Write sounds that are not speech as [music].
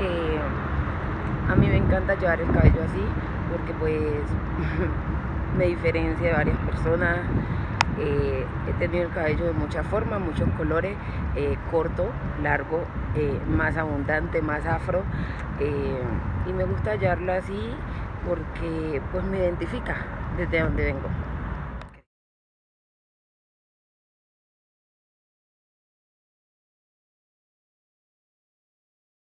Eh, a mí me encanta llevar el cabello así porque pues [laughs] me diferencia de varias personas. Eh, he tenido el cabello de muchas formas, muchos colores, eh, corto, largo, eh, más abundante, más afro. Eh, y me gusta llevarlo así porque pues me identifica desde donde vengo.